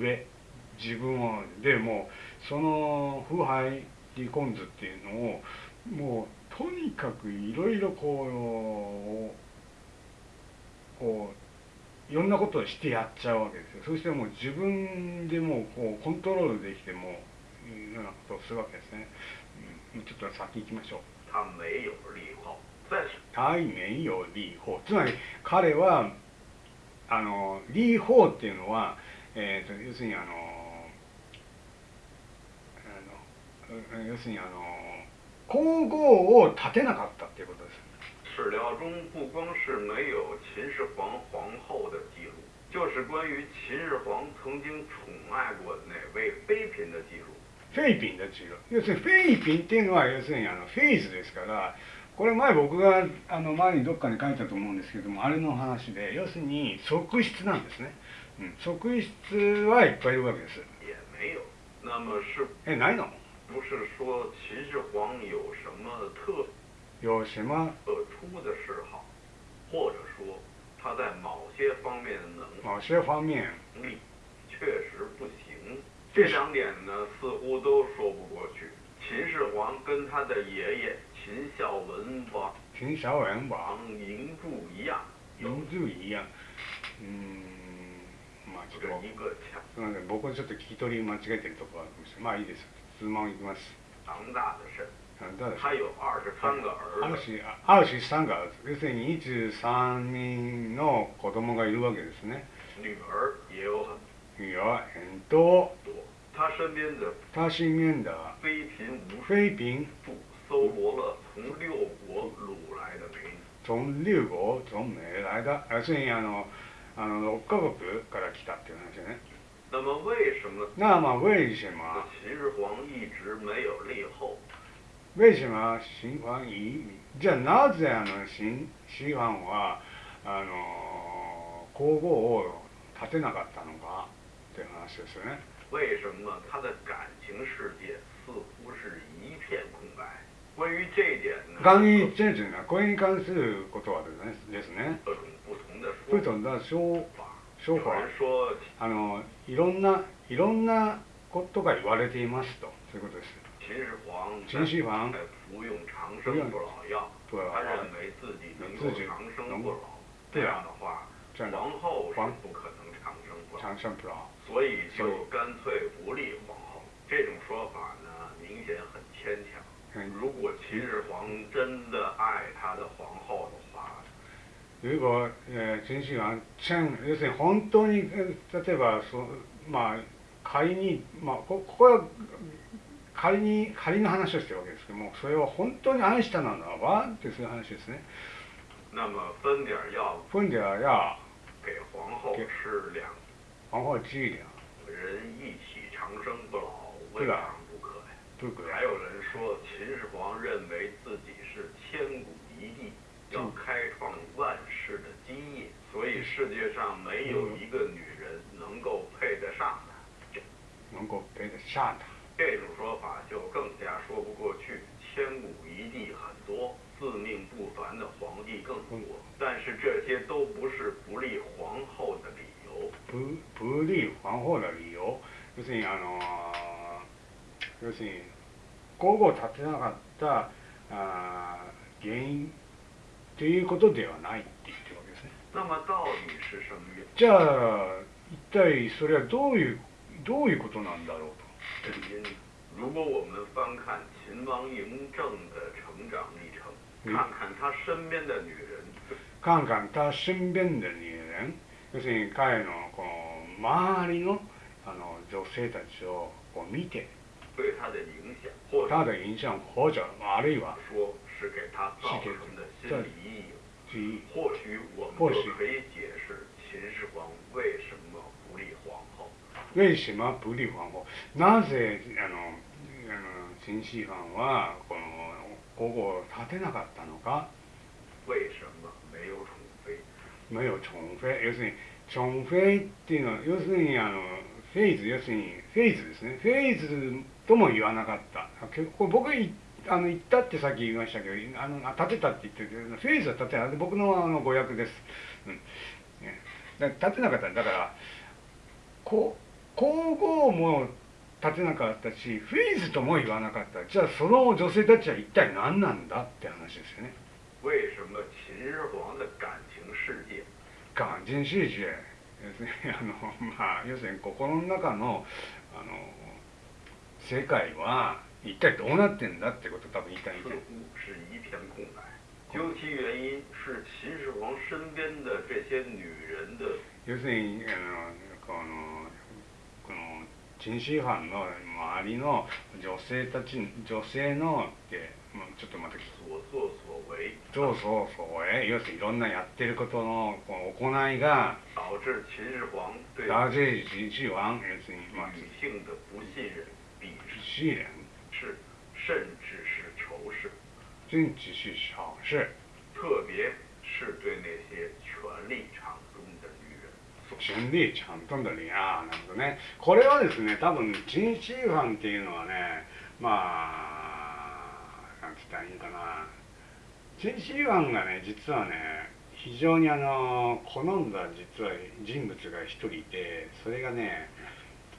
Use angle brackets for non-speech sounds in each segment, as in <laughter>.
上自分をでもうその腐敗リコンズっていうのをもうとにかくいろいろこうこういろんなことをしてやっちゃうわけですよ。そしてもう自分でもうこうコントロールできてもいうようなことをするわけですね、うん、ちょっと先行きましょう。対面よ立法つまり彼はあの立法っていうのは、えーと、要するにあのあの要するにあの皇后を立てなかったっていうことです史料中不光是没有秦始皇皇后的记录，就是关于秦始皇曾经宠爱过哪位妃嫔的记录。フェイピン要するにフェイピンっていうのは要するにあのフェイズですからこれ前僕があの前にどっかに書いたと思うんですけどもあれの話で要するに側室なんですね、うん、側室はいっぱいいるわけです。えないの？有什么特。有什么？特殊的嗜好。或者说他在某些方面能某些方面。力确实不行。这两点呢，似乎都说不过去。秦始皇跟他的爷爷秦孝文王、秦孝文王、嬴柱一样，嬴柱一样。うん、まあちょっと、すみません、僕はちょっと聞き取り間違えてるとこあるんですまあいいです。質問いきます。庞大的肾。他有二十三个儿子。二十三个儿子。要するに23人の子供がいるわけですね。女儿也有很女儿很多。他身边的他身边的妃嫔无妃嫔搜罗了从六国掳来的美女。从六国从美来的，要するにあのあの六カ国から来たっていう話ね。那么为什么？那么为什么？秦始皇一直没有立后？为什么秦始皇一じゃあなぜあの秦始皇はあの皇后を立てなかったのかっていう話ですよね。为什么他的感情世界似乎是一片空白？关于这一点呢？关于这点呢？关于関することはですね。各种不同的不同的说法。说法。说あのいろんないろんなことが言われていますとそういうことです。秦始皇服用不老药，自己能够长生不老。这样的话，皇后是不可能长生不老。长生不老。所以就干脆不立皇后。这种说法呢，明显很牵强。如果秦始皇真的爱他的皇后的话，如果え秦始皇真要するに本当に例えばそまあ仮にまあここは仮に仮の話をしてるわけですけどもそれを本当に愛したのはってそういう話ですね。那么分点药，分点药给皇后吃两。皇后人一起长生不老，未尝不可呀。不可。还有人说，秦始皇认为自己是千古一帝，要开创万世的基业，所以世界上没有一个女人能够配得上他。能够配得上他。这种说法就更加说不过去。千古一帝很多，自命不凡的皇帝更多，但是这些都不是不立皇后的理。不不立皇后の理由要するにあの 要するに皇后を立てなかったあ原因ということではないって言ってるわけですね。じゃあ一体それはどういうどういうことなんだろうと。如果我们翻看秦王嬴政的成长历程，看看他身边的女人，看看他身边的女人。要するに彼のこの周りのあの女性たちをこう見て对他的影响，或他的影响或者あるいは说是给他造成的心理阴影。或许我们就可以解释秦始皇为什么不立皇后。为什么不立皇后？なぜあのあの秦始皇はこの皇后を立てなかったのか？为什么没有宠妃？没有宠妃要するに寵妃っていうのは要するにあのフェイズ要するにフェイズですね。フェイズとも言わなかった。これ僕あの言ったってさっき言いましたけどあの立てたって言ってるけどフェイズは立てない。僕のあの語訳です、うん。ね、だ立てなかった。だからこ皇后も立てなかったしフィーズとも言わなかった。じゃあその女性たちは一体何なんだって話ですよね。为什么秦始皇的感情世界？感情世界要するに <laughs> あのまあ要するに心の中のあの世界は一体どうなってんだってこと多分言いたいん似で乎是一片空白。究其原因，是秦始皇身边的这些女人的要するにあのこのこの陳始藩の周りの女性たち女性のってちょっとまた所作所为，そうそうそうえ要するにいろんなやってることのこの行いが导致秦始皇对大致秦始皇要するにまあ女性的不信任、鄙视，試練是甚至是仇视，真只是小事特别是对那些权力场中的女人。権利ちゃんとんだりああなるほどねこれはですね多分陳始藩っていうのはねまあなんつったらいいかな陳始藩がね実はね 非常にあの好んだ実は人物が一人いてそれがね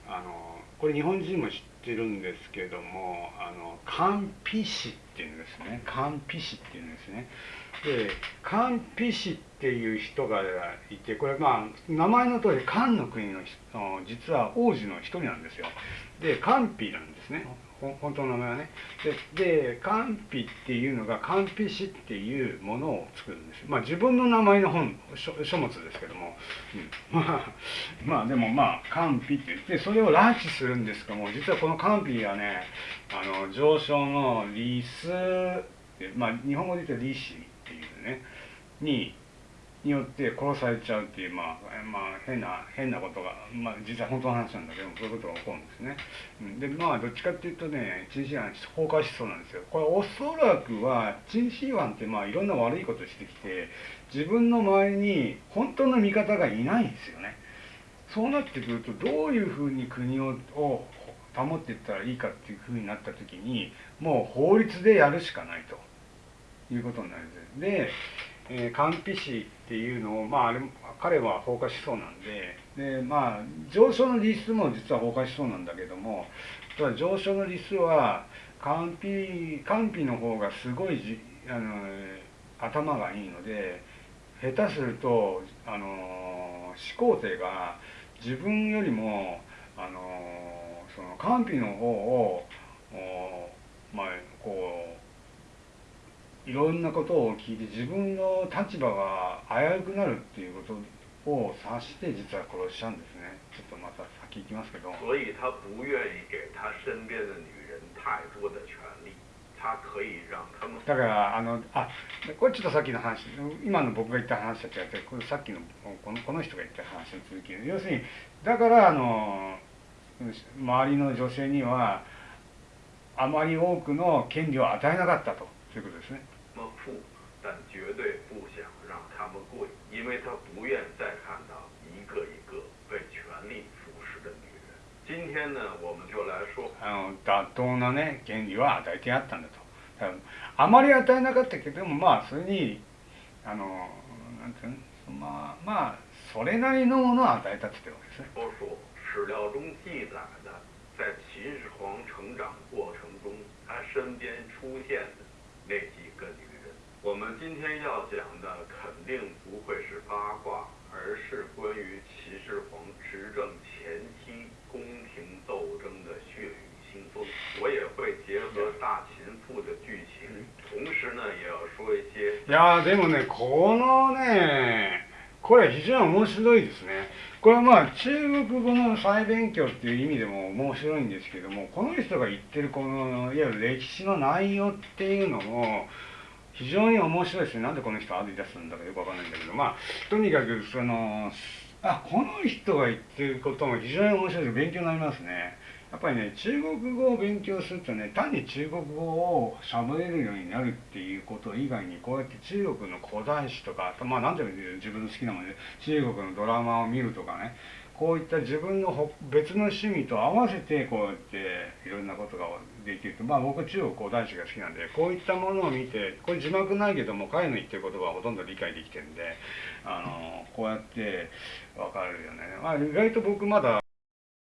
あのこれ日本人も知ってるんですけどもあの官費氏っていうんですね。官費氏っていうんですね。で官費氏っていう人がいてこれまあ名前の通り漢の国の実は王子の一人なんですよ。で官費なんですね。本当の名前はね。でで官費っていうのが官費氏っていうものを作るんです。まあ自分の名前の本書書物ですけども、うん、<laughs> まあまあでもまあ官費って言ってそれを拉致するんですけども実はこの官費はねあの上昇の理数まあ日本語で言うと李氏っていうねにによって殺されちゃうっていう、まあ、まあ、変な、変なことが、まあ、実は本当の話なんだけども、そういうことが起こるんですね。うんで、まあ、どっちかっていうとね、陳始藩崩壊しそうなんですよ。これ、おそらくは、陳始藩って、まあ、いろんな悪いことしてきて、自分の周りに本当の味方がいないんですよね。そうなってくると、どういうふうに国をを保っていったらいいかっていうふうになった時に、もう法律でやるしかないということになるんです。で、えー、官費氏っていうのを、まあ、あれ彼は放火しそうなんで。で、まあ、上昇の理数も実は放火しそうなんだけどもただ上昇の理数は官費官費の方がすごいじあの頭がいいので下手するとあの始皇帝が自分よりもあのその官費の方をおまあこういろんなことを聞いて自分の立場が危うくなるっていうことを察して実は殺しちゃうんですね。ちょっとまた先行きますけど。所以他不愿意给他身边的女人太多的权利，他可以让他们。だからあのあこれちょっとさっきの話今の僕が言った話と違ってこれさっきのこのこの人が言った話の続き要するにだからあの周りの女性にはあまり多くの権利を与えなかったということですね。么富，但绝对不想让他们贵，因为他不愿再看到一个一个被权力腐蚀的女人。今天呢，我们就来说あの妥当なね権利は与えてやったんだとあまり与えなかったけどもまあそれにあのなんていうのまあまあそれなりのものを与えたって言ってるわけですね说说史料中记载的，在秦始皇成长过程中，他身边出现的那几个女人。我们今天要讲的肯定不会是八卦，而是关于秦始皇执政前期宫廷斗争的血雨腥风。我也会结合大秦赋的剧情，同时呢，也要说一些いやでもねこのねこれ非常に面白いですねこれはまあ中国語の再勉強っていう意味でも面白いんですけどもこの人が言ってるこのいわゆる歴史の内容っていうのも非常に面白いですね。なんでこの人歩い出すんだかよくわかんないんだけど。まあとにかくそのあこの人が言ってることも非常に面白いで勉強になりますね。やっぱりね中国語を勉強するとね単に中国語を喋れるようになるっていうこと以外にこうやって中国の古代史とかまあ何でもいい自分の好きなもので中国のドラマを見るとかね。こういった自分の別の趣味と合わせてこうやっていろんなことができると。まあ僕中国古代史が好きなんでこういったものを見てこれ字幕ないけども彼の言ってる言葉はほとんど理解できてるんであのこうやって分かるよね、まあ、意外と僕まだ